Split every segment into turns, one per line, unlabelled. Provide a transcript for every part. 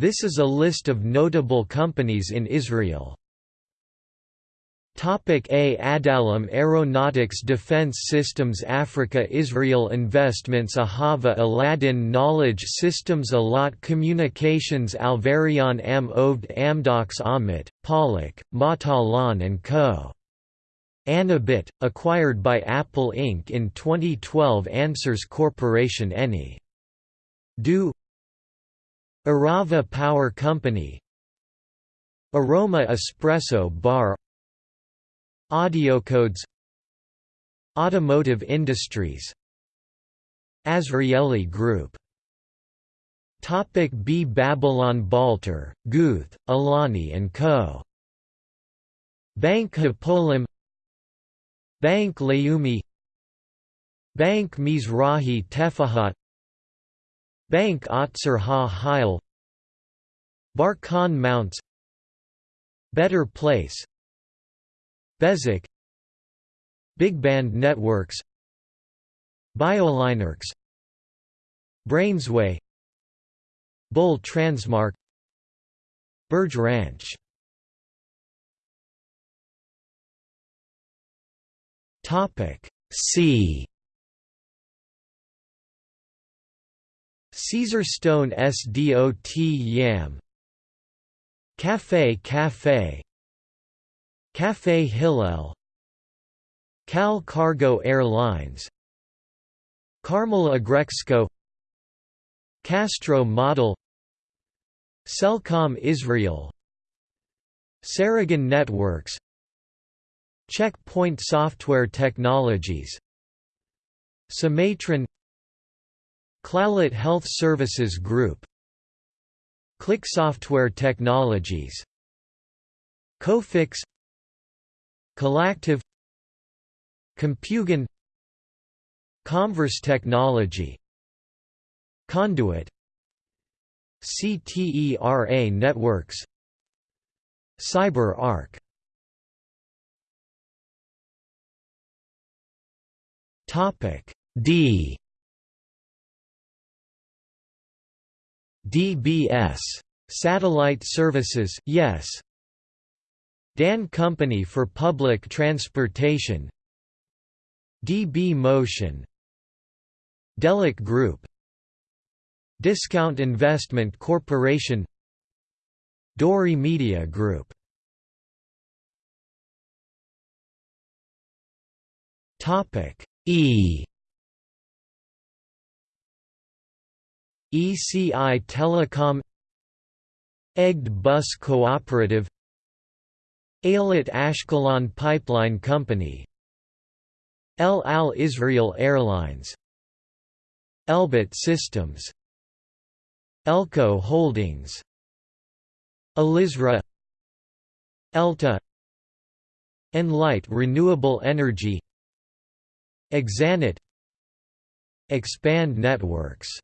This is a list of notable companies in Israel. Topic A Adallam Aeronautics Defense Systems Africa Israel Investments Ahava Aladdin Knowledge Systems Allot Communications Alvarion Am Oved Amdocs Amit, Pollock, Matalan & Co. Anobit, acquired by Apple Inc. in 2012 Answers Corporation Eni. Do Arava Power Company. Aroma Espresso Bar. Audiocodes Automotive Industries. Azrieli Group. Topic B Babylon Balter, Guth, Alani and Co. Bank Hapoalim Bank Leumi. Bank Mizrahi Tefahot Bank Otzer Ha Heil. Barkan Mounts Better Place. Bezeq Big Band Networks. Biolinerx Brainsway. Bull Transmark. Burge Ranch. Topic C Caesar Stone SDOT Yam. Cafe Cafe. Cafe Hillel. Cal Cargo Airlines. Carmel Agrexco Castro Model. Cellcom Israel. Ceragon Networks. Checkpoint Software Technologies. Cimatron Clalit Health Services Group Click Software Technologies Cofix Collactive Compugen Comverse Technology Conduit CTERA Networks CyberArk Topic D DBS Satellite Services yes. Dan Company for Public Transportation. DB Motion. Delek Group. Discount Investment Corporation. Dori Media Group. Topic E ECI Telecom Egged Bus Cooperative Eilat Ashkelon Pipeline Company El Al Israel Airlines Elbit Systems Elco Holdings Elisra Elta Enlight Renewable Energy Exanet Expand Networks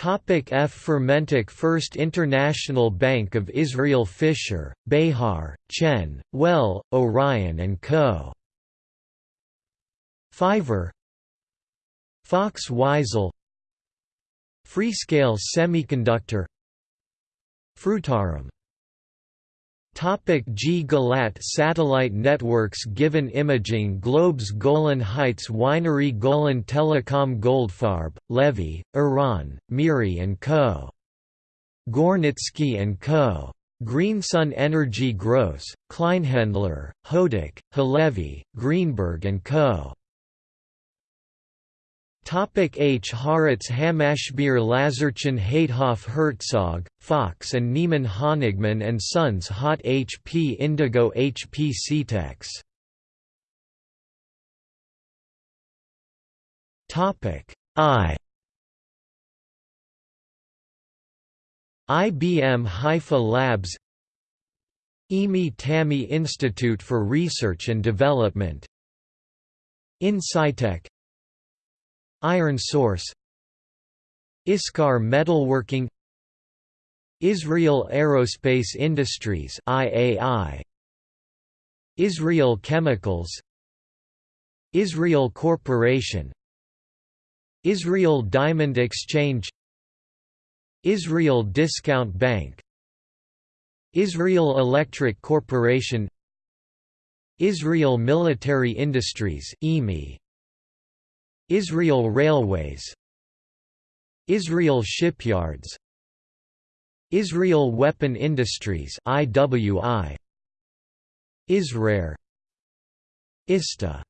Topic F. Fermentic First International Bank of Israel Fisher, Behar, Chen, Well, Orion & Co. Fiverr. Fox Weisel. Freescale Semiconductor. Frutarom Topic G Gilat Satellite Networks Given Imaging Globes Golan Heights Winery Golan Telecom Goldfarb, Levy, Iran, Miri & Co. Gornitsky & Co. Greensun Energy Gross, Kleinhendler, Hodik, Halevi, Greenberg & Co. Topic H. Haaretz Hamashbir Lazarchen Haithof Herzog, Fox and Niemann Honigman and Sons Hot HP Indigo HP Ctex Topic I IBM Haifa Labs EMI TAMI Institute for Research and Development InSciTech Iron Source Iscar Metalworking Israel Aerospace Industries IAI Israel Chemicals Israel Corporation Israel Diamond Exchange Israel Discount Bank Israel Electric Corporation Israel Military Industries Israel Railways. Israel Shipyards. Israel Weapon Industries IWI Israel. ISTA.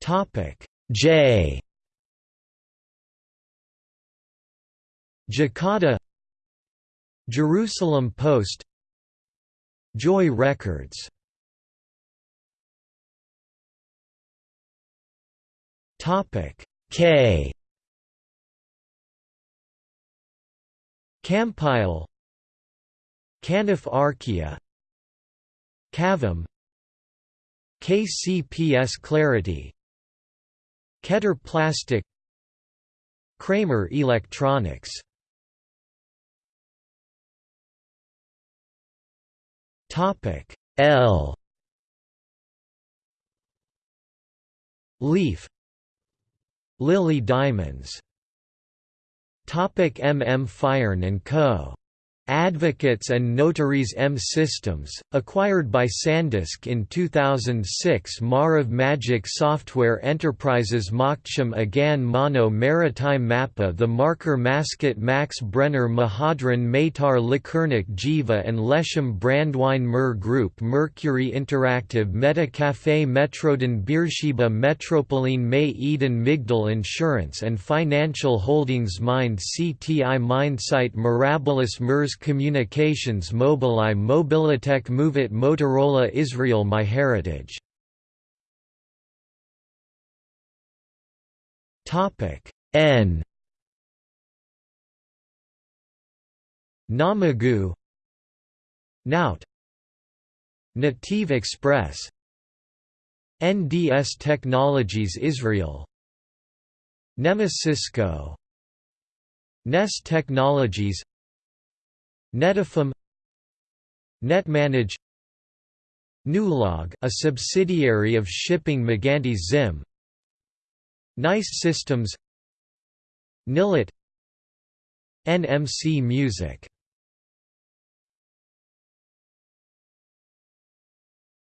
Topic. J. Jakarta. Jerusalem Post. Joy Records Topic. K. Campile Canif Archaea. Cavum. KCPS Clarity. Keter Plastic. Kramer Electronics. Topic. L. Leaf Lily Diamonds Topic MM Firen & Co. Advocates and Notaries M Systems, acquired by Sandisk in 2006 Marav Magic Software Enterprises Makhteshim Agan Mono Maritime Mappa The Marker Mascot Max Brenner Mehadrin Maytar Likurnik Jiva and Lesham Brandwine Mer Group Mercury Interactive Meta Cafe Metroden Beersheba Metropoline May Eden Migdal Insurance and Financial Holdings Mind CTI Mindsight Mirabilis MERS Communications Mobileye Mobilitech Movit Motorola Israel MyHeritage N. Namagu. Nout Native Express. NDS Technologies Israel. Nemasysco NES Technologies Netafim Netmanage Newlog a subsidiary of shipping Maganti Zim Nice Systems Nilit NMC Music.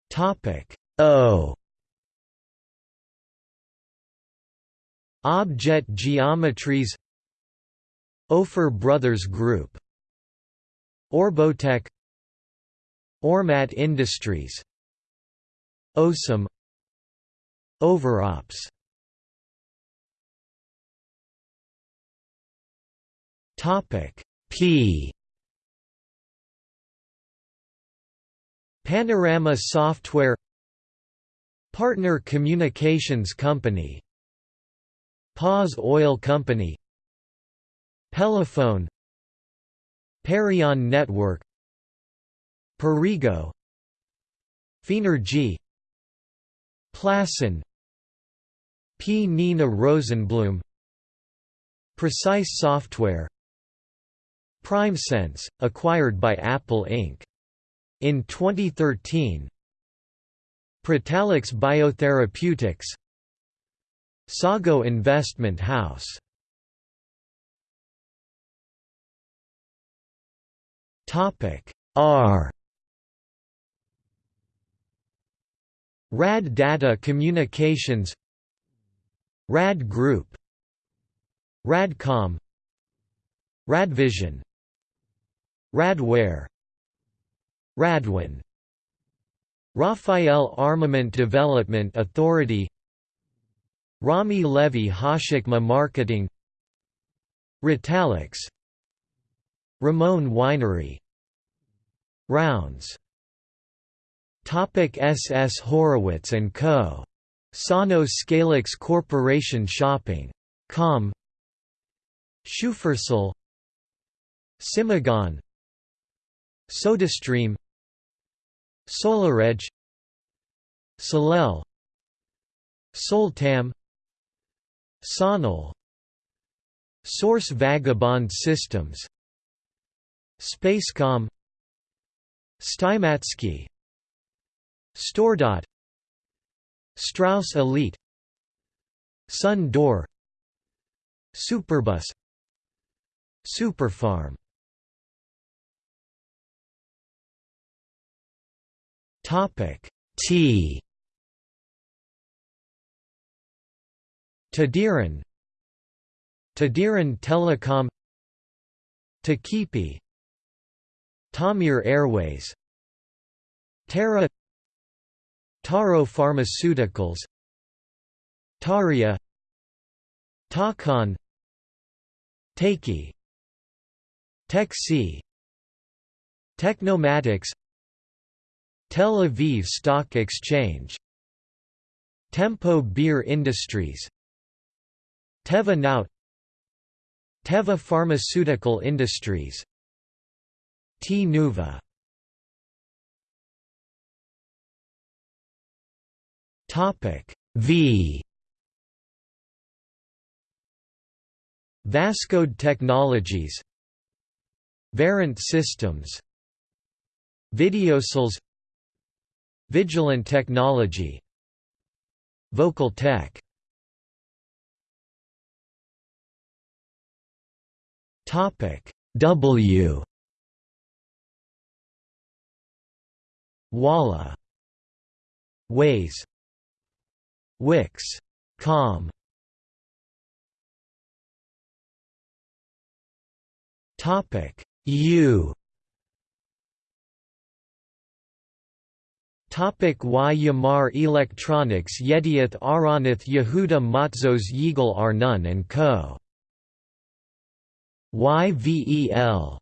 Topic O. Object Geometries Ofer Brothers Group Orbotech Ormat Industries OSAM Overops. Topic P. Panorama Software Partner Communications Company Paz Oil Company Pelephone Perion Network Perrigo Fenergy Plasan P. Nina Rosenblum Precise Software PrimeSense, acquired by Apple Inc. In 2013 Protalix Biotherapeutics Sago Investment House R. RAD Data Communications. RAD Group. RADCOM RADVision Radware Radwin Rafael Armament Development Authority. Rami Levy Hashikma Marketing. Retalix. Ramon Winery Rounds Topic SS Horowitz & Co. Sano Scalix Corporation Shopping. Com. Shufersal. Simagon. SodaStream. SolarEdge Solel Soltam. Sonal. Source Vagabond Systems. Spacecom Steimatzky StoreDot. Strauss Elite. Sun Door Superbus. Super-Pharm. Topic T. Tadiran Tadiran Telecom. Takipi Tamir Airways Tara Taro Pharmaceuticals Taria Takon Takey Tech-C Tecnomatix Tel Aviv Stock Exchange Tempo Beer Industries Teva Teva Pharmaceutical Industries Tnuva. Topic V. Vascode Technologies. Verint Systems. Videosils Vigilant Technology. VocalTec. Topic W Walla. Waze. Wix. Com. Topic. U. Topic. Y. Yamar Electronics Yedioth Ahronoth Yehuda Matzos Yigal Arnon and Co. YVEL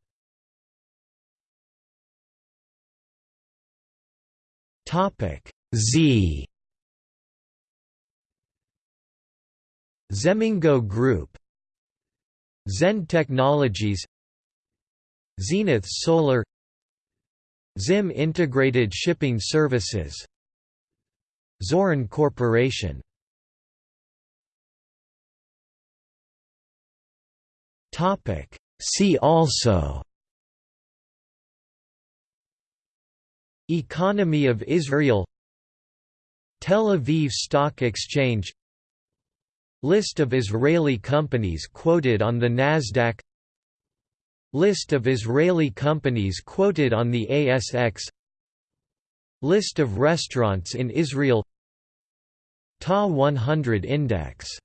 Topic Z. Zemingo Group. Zen Technologies. Zenith Solar. Zim Integrated Shipping Services. Zoran Corporation. Topic See also Economy of Israel Tel Aviv Stock Exchange List of Israeli companies quoted on the Nasdaq List of Israeli companies quoted on the ASX List of restaurants in Israel Ta 100 Index